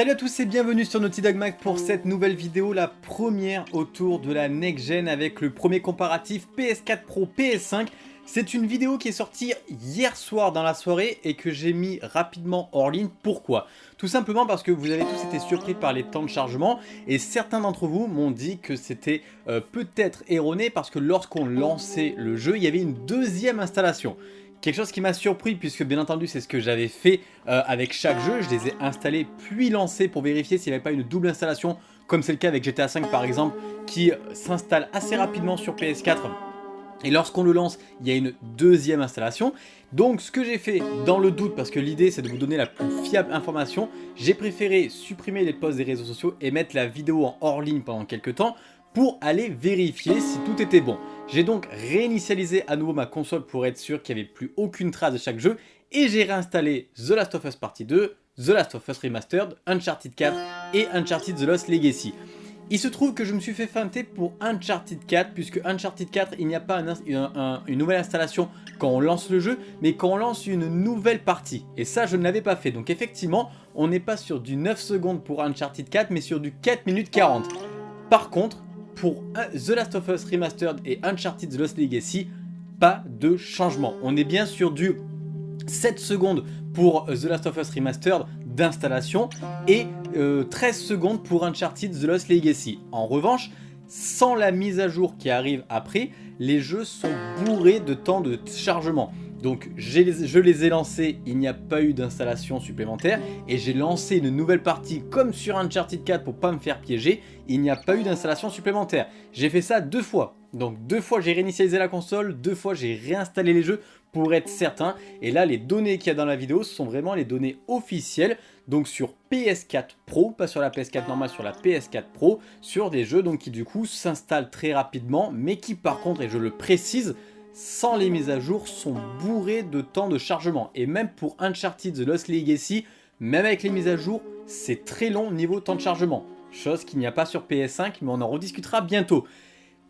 Salut à tous et bienvenue sur Naughty Dog Mag pour cette nouvelle vidéo, la première autour de la next gen avec le premier comparatif PS4 Pro PS5. C'est une vidéo qui est sortie hier soir dans la soirée et que j'ai mis rapidement hors ligne. Pourquoi? Tout simplement parce que vous avez tous été surpris par les temps de chargement et certains d'entre vous m'ont dit que c'était euh, peut-être erroné parce que lorsqu'on lançait le jeu, il y avait une deuxième installation. Quelque chose qui m'a surpris puisque bien entendu c'est ce que j'avais fait euh, avec chaque jeu, je les ai installés puis lancés pour vérifier s'il n'y avait pas une double installation comme c'est le cas avec GTA V par exemple qui s'installe assez rapidement sur PS4 et lorsqu'on le lance, il y a une deuxième installation. Donc ce que j'ai fait dans le doute, parce que l'idée c'est de vous donner la plus fiable information, j'ai préféré supprimer les posts des réseaux sociaux et mettre la vidéo en hors ligne pendant quelques temps pour aller vérifier si tout était bon. J'ai donc réinitialisé à nouveau ma console pour être sûr qu'il n'y avait plus aucune trace de chaque jeu et j'ai réinstallé The Last of Us Partie 2, The Last of Us Remastered, Uncharted 4 et Uncharted The Lost Legacy. Il se trouve que je me suis fait feinter pour Uncharted 4 puisque Uncharted 4 il n'y a pas une nouvelle installation quand on lance le jeu mais quand on lance une nouvelle partie. Et ça je ne l'avais pas fait. Donc effectivement on n'est pas sur du 9 secondes pour Uncharted 4 mais sur du 4 minutes 40 par contre pour The Last of Us Remastered et Uncharted The Lost Legacy pas de changement on est bien sur du 7 secondes pour The Last of Us Remastered d'installation et 13 euh, secondes pour Uncharted The Lost Legacy. En revanche, sans la mise à jour qui arrive après, les jeux sont bourrés de temps de chargement. Donc je les ai lancés, il n'y a pas eu d'installation supplémentaire et j'ai lancé une nouvelle partie comme sur Uncharted 4 pour pas me faire piéger, il n'y a pas eu d'installation supplémentaire. J'ai fait ça deux fois, donc deux fois j'ai réinitialisé la console, deux fois j'ai réinstallé les jeux pour être certain. Et là, les données qu'il y a dans la vidéo, sont vraiment les données officielles. Donc sur PS4 Pro, pas sur la PS4 normale, sur la PS4 Pro, sur des jeux donc qui du coup s'installent très rapidement, mais qui par contre, et je le précise, sans les mises à jour, sont bourrés de temps de chargement. Et même pour Uncharted The Lost Legacy, même avec les mises à jour, c'est très long niveau temps de chargement. Chose qu'il n'y a pas sur PS5, mais on en rediscutera bientôt.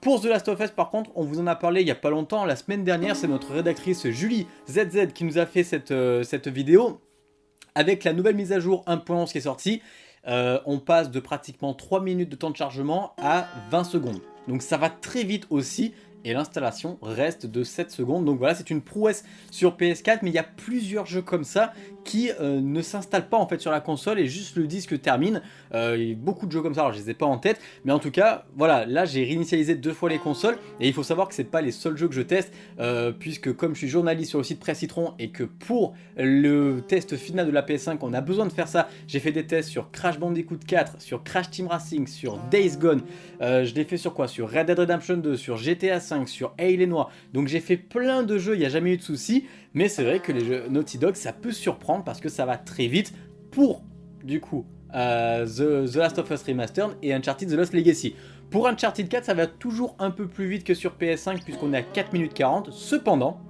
Pour The Last of Us par contre, on vous en a parlé il n'y a pas longtemps, la semaine dernière, c'est notre rédactrice Julie ZZ qui nous a fait cette, euh, cette vidéo. Avec la nouvelle mise à jour 1.11 qui est sortie, euh, on passe de pratiquement 3 minutes de temps de chargement à 20 secondes. Donc ça va très vite aussi et l'installation reste de 7 secondes. Donc voilà, c'est une prouesse sur PS4, mais il y a plusieurs jeux comme ça qui euh, ne s'installent pas en fait sur la console et juste le disque termine. Euh, il y a beaucoup de jeux comme ça, alors je les ai pas en tête, mais en tout cas, voilà, là j'ai réinitialisé deux fois les consoles et il faut savoir que c'est pas les seuls jeux que je teste, euh, puisque comme je suis journaliste sur le site Presse Citron et que pour le test final de la PS5, on a besoin de faire ça, j'ai fait des tests sur Crash Bandicoot 4, sur Crash Team Racing, sur Days Gone, je l'ai fait sur quoi? Sur Red Dead Redemption 2, sur GTA 5, sur Noir. Donc j'ai fait plein de jeux, il n'y a jamais eu de soucis. Mais c'est vrai que les jeux Naughty Dog, ça peut surprendre parce que ça va très vite pour, du coup, euh, The, The, Last of Us Remastered et Uncharted The Lost Legacy. Pour Uncharted 4, ça va toujours un peu plus vite que sur PS5 puisqu'on est à 4 minutes 40. Cependant,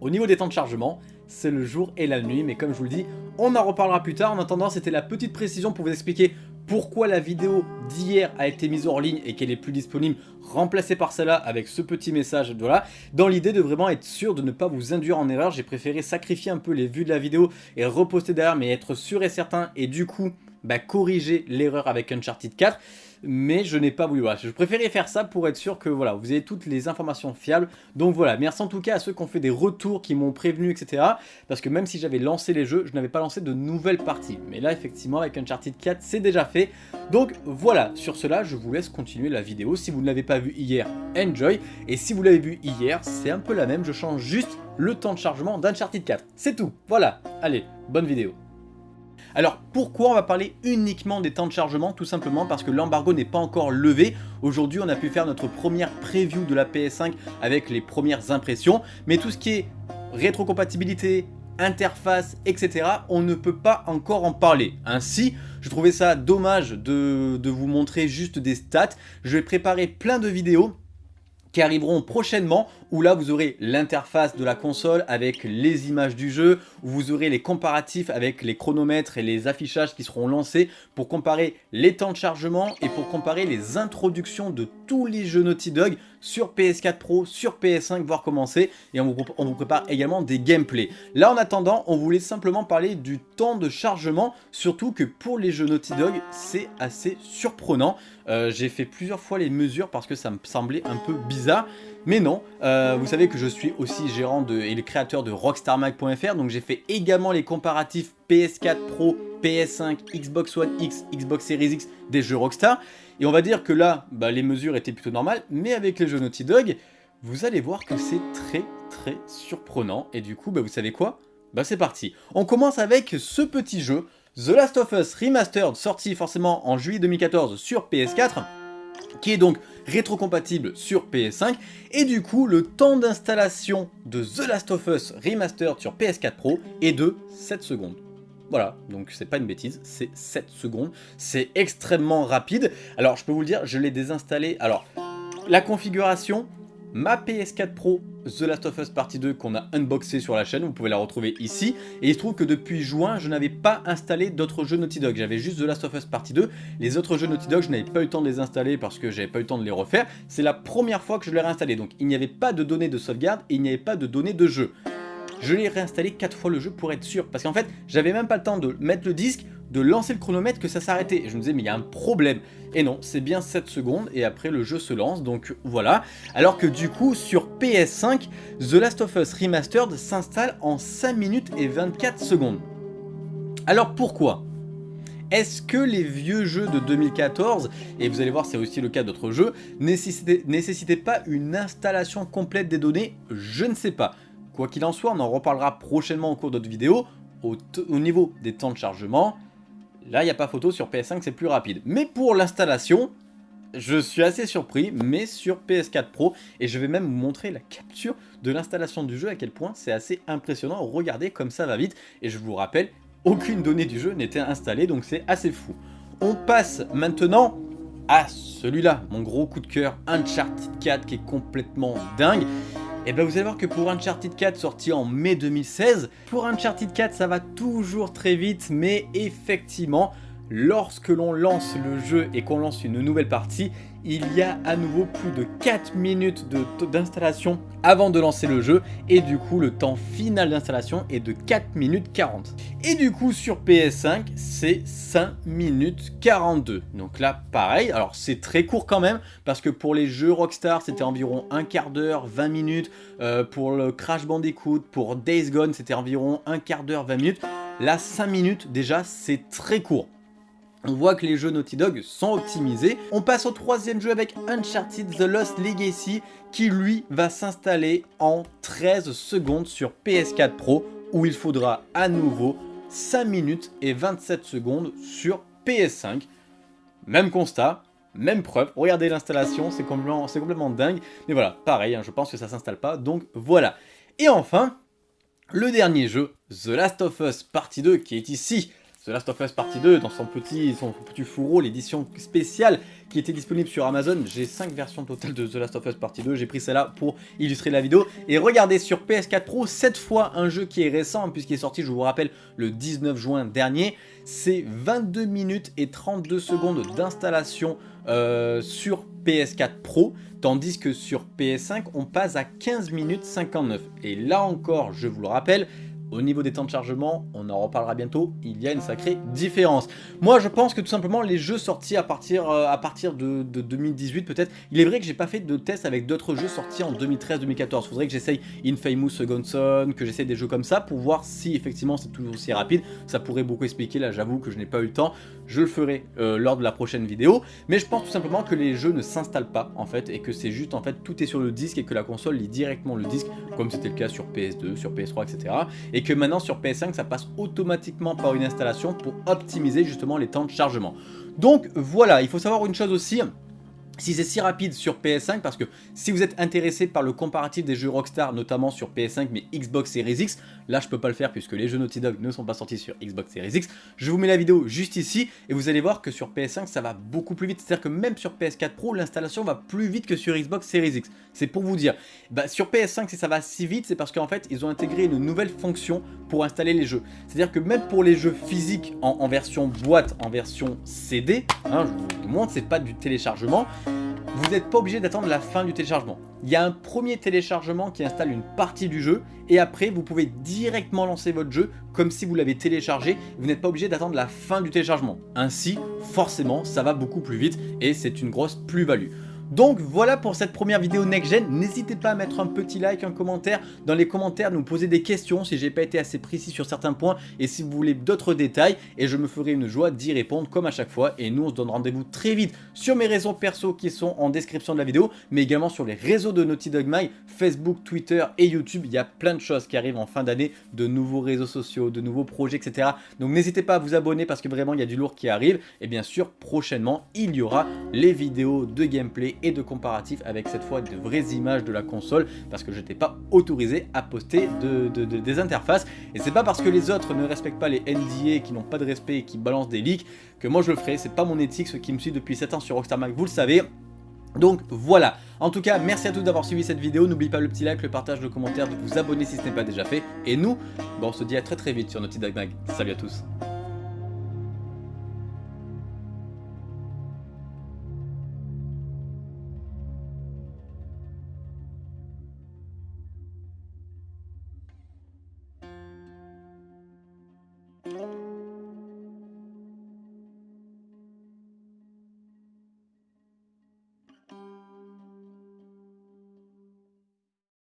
au niveau des temps de chargement, c'est le jour et la nuit. Mais comme je vous le dis, on en reparlera plus tard. En attendant, c'était la petite précision pour vous expliquer pourquoi la vidéo d'hier a été mise hors ligne et qu'elle est plus disponible, remplacée par celle-là avec ce petit message, voilà. Dans l'idée de vraiment être sûr de ne pas vous induire en erreur, j'ai préféré sacrifier un peu les vues de la vidéo et reposter derrière, mais être sûr et certain et du coup, bah, corriger l'erreur avec Uncharted 4 mais je n'ai pas voulu. Je préférais faire ça pour être sûr que voilà, vous avez toutes les informations fiables. Donc voilà, merci en tout cas à ceux qui ont fait des retours, qui m'ont prévenu, etc. Parce que même si j'avais lancé les jeux, je n'avais pas lancé de nouvelles parties. Mais là, effectivement, avec Uncharted 4, c'est déjà fait. Donc voilà, sur cela, je vous laisse continuer la vidéo. Si vous ne l'avez pas vu hier, enjoy. Et si vous l'avez vu hier, c'est un peu la même. Je change juste le temps de chargement d'Uncharted 4. C'est tout. Voilà. Allez, bonne vidéo. Alors pourquoi on va parler uniquement des temps de chargement? Tout simplement parce que l'embargo n'est pas encore levé. Aujourd'hui on a pu faire notre première preview de la PS5 avec les premières impressions. Mais tout ce qui est rétrocompatibilité, interface, etc. On ne peut pas encore en parler. Ainsi, je trouvais ça dommage de, de vous montrer juste des stats. Je vais préparer plein de vidéos qui arriveront prochainement. Où là vous aurez l'interface de la console avec les images du jeu, où vous aurez les comparatifs avec les chronomètres et les affichages qui seront lancés pour comparer les temps de chargement et pour comparer les introductions de tous les jeux Naughty Dog sur PS4 Pro, sur PS5, voire commencer, et on vous, prépare également des gameplays. Là en attendant, on voulait simplement parler du temps de chargement, surtout que pour les jeux Naughty Dog, c'est assez surprenant. Euh, j'ai fait plusieurs fois les mesures parce que ça me semblait un peu bizarre. Mais non, euh, vous savez que je suis aussi gérant de, et le créateur de RockstarMag.fr, donc j'ai fait également les comparatifs PS4 Pro, PS5, Xbox One X, Xbox Series X des jeux Rockstar. Et on va dire que là, bah, les mesures étaient plutôt normales, mais avec les jeux Naughty Dog, vous allez voir que c'est très très surprenant. Et du coup, bah, vous savez quoi? Bah c'est parti. On commence avec ce petit jeu, The Last of Us Remastered, sorti forcément en juillet 2014 sur PS4 qui est donc rétrocompatible sur PS5 et du coup le temps d'installation de The Last of Us Remastered sur PS4 Pro est de 7 secondes. Voilà, donc c'est pas une bêtise, c'est 7 secondes, c'est extrêmement rapide. Alors je peux vous le dire, je l'ai désinstallé, alors la configuration, ma PS4 Pro The Last of Us Partie 2 qu'on a unboxé sur la chaîne, vous pouvez la retrouver ici. Et il se trouve que depuis juin, je n'avais pas installé d'autres jeux Naughty Dog. J'avais juste The Last of Us Partie 2. Les autres jeux Naughty Dog, je n'avais pas eu le temps de les installer parce que j'avais pas eu le temps de les refaire. C'est la première fois que je l'ai réinstallé. Donc il n'y avait pas de données de sauvegarde et il n'y avait pas de données de jeu. Je l'ai réinstallé 4 fois le jeu pour être sûr. Parce qu'en fait, j'avais même pas le temps de mettre le disque, de lancer le chronomètre que ça s'arrêtait. Je me disais, mais il y a un problème. Et non, c'est bien 7 secondes et après le jeu se lance, donc voilà. Alors que du coup, sur PS5, The Last of Us Remastered s'installe en 5 minutes et 24 secondes. Alors pourquoi? Est-ce que les vieux jeux de 2014, et vous allez voir c'est aussi le cas d'autres jeux, nécessitaient, pas une installation complète des données? Je ne sais pas. Quoi qu'il en soit, on en reparlera prochainement au cours d'autres vidéos. Au niveau des temps de chargement, Là, il n'y a pas photo, sur PS5 c'est plus rapide. Mais pour l'installation, je suis assez surpris, mais sur PS4 Pro, et je vais même vous montrer la capture de l'installation du jeu, à quel point c'est assez impressionnant. Regardez comme ça va vite, et je vous rappelle, aucune donnée du jeu n'était installée, donc c'est assez fou. On passe maintenant à celui-là, mon gros coup de cœur, Uncharted 4, qui est complètement dingue. Et bien vous allez voir que pour Uncharted 4 sorti en mai 2016, pour Uncharted 4 ça va toujours très vite mais effectivement lorsque l'on lance le jeu et qu'on lance une nouvelle partie, il y a à nouveau plus de 4 minutes d'installation avant de lancer le jeu et du coup le temps final d'installation est de 4 minutes 40. Et du coup sur PS5 c'est 5 minutes 42. Donc là pareil, alors c'est très court quand même parce que pour les jeux Rockstar c'était environ un quart d'heure, 20 minutes. Euh, pour le Crash Bandicoot, pour Days Gone c'était environ un quart d'heure, 20 minutes. Là 5 minutes déjà c'est très court. On voit que les jeux Naughty Dog sont optimisés. On passe au troisième jeu avec Uncharted The Lost Legacy qui lui va s'installer en 13 secondes sur PS4 Pro où il faudra à nouveau 5 minutes et 27 secondes sur PS5. Même constat, même preuve, regardez l'installation, c'est complètement, dingue. Mais voilà, pareil, hein, je pense que ça s'installe pas, donc voilà. Et enfin, le dernier jeu, The Last of Us Partie 2, qui est ici The Last of Us Partie 2 dans son petit, son fourreau, l'édition spéciale qui était disponible sur Amazon. J'ai 5 versions totales de The Last of Us Partie 2, j'ai pris celle-là pour illustrer la vidéo. Et regardez sur PS4 Pro, cette fois un jeu qui est récent puisqu'il est sorti, je vous rappelle, le 19 juin dernier. C'est 22 minutes et 32 secondes d'installation euh, sur PS4 Pro, tandis que sur PS5, on passe à 15 minutes 59. Et là encore, je vous le rappelle, au niveau des temps de chargement, on en reparlera bientôt, il y a une sacrée différence. Moi je pense que tout simplement les jeux sortis à partir, euh, de, 2018 peut-être, il est vrai que j'ai pas fait de test avec d'autres jeux sortis en 2013-2014. Faudrait que j'essaye Infamous Second Son, que j'essaye des jeux comme ça pour voir si effectivement c'est toujours aussi rapide. Ça pourrait beaucoup expliquer, là j'avoue que je n'ai pas eu le temps, je le ferai euh, lors de la prochaine vidéo. Mais je pense tout simplement que les jeux ne s'installent pas en fait et que c'est juste en fait tout est sur le disque et que la console lit directement le disque comme c'était le cas sur PS2, sur PS3 etc et que maintenant sur PS5 ça passe automatiquement par une installation pour optimiser justement les temps de chargement. Donc voilà, il faut savoir une chose aussi, si c'est si rapide sur PS5 parce que si vous êtes intéressé par le comparatif des jeux Rockstar notamment sur PS5 mais Xbox Series X là je peux pas le faire puisque les jeux Naughty Dog ne sont pas sortis sur Xbox Series X. Je vous mets la vidéo juste ici et vous allez voir que sur PS5 ça va beaucoup plus vite. C'est à dire que même sur PS4 Pro l'installation va plus vite que sur Xbox Series X. C'est pour vous dire. Bah, sur PS5 si ça va si vite c'est parce qu'en fait ils ont intégré une nouvelle fonction pour installer les jeux. C'est à dire que même pour les jeux physiques en, version boîte en version CD hein, je vous montre c'est pas du téléchargement vous n'êtes pas obligé d'attendre la fin du téléchargement. Il y a un premier téléchargement qui installe une partie du jeu et après vous pouvez directement lancer votre jeu comme si vous l'avez téléchargé. Vous n'êtes pas obligé d'attendre la fin du téléchargement. Ainsi, forcément, ça va beaucoup plus vite et c'est une grosse plus-value. Donc voilà pour cette première vidéo Next Gen. N'hésitez pas à mettre un petit like, un commentaire. Dans les commentaires, nous poser des questions si j'ai pas été assez précis sur certains points et si vous voulez d'autres détails. Et je me ferai une joie d'y répondre comme à chaque fois. Et nous, on se donne rendez-vous très vite sur mes réseaux perso qui sont en description de la vidéo, mais également sur les réseaux de Naughty Dog Mag, Facebook, Twitter et YouTube. Il y a plein de choses qui arrivent en fin d'année, de nouveaux réseaux sociaux, de nouveaux projets, etc. Donc n'hésitez pas à vous abonner parce que vraiment, il y a du lourd qui arrive. Et bien sûr, prochainement, il y aura les vidéos de gameplay et de comparatif avec cette fois de vraies images de la console parce que je n'étais pas autorisé à poster de, des interfaces. Et c'est pas parce que les autres ne respectent pas les NDA qui n'ont pas de respect et qui balancent des leaks que moi je le ferai, c'est pas mon éthique, ce qui me suit depuis 7 ans sur Rockstar Mag, vous le savez. Donc voilà, en tout cas merci à tous d'avoir suivi cette vidéo, n'oubliez pas le petit like, le partage, le commentaire, de vous abonner si ce n'est pas déjà fait, et nous, bon, on se dit à très très vite sur Naughty Dog Mag, salut à tous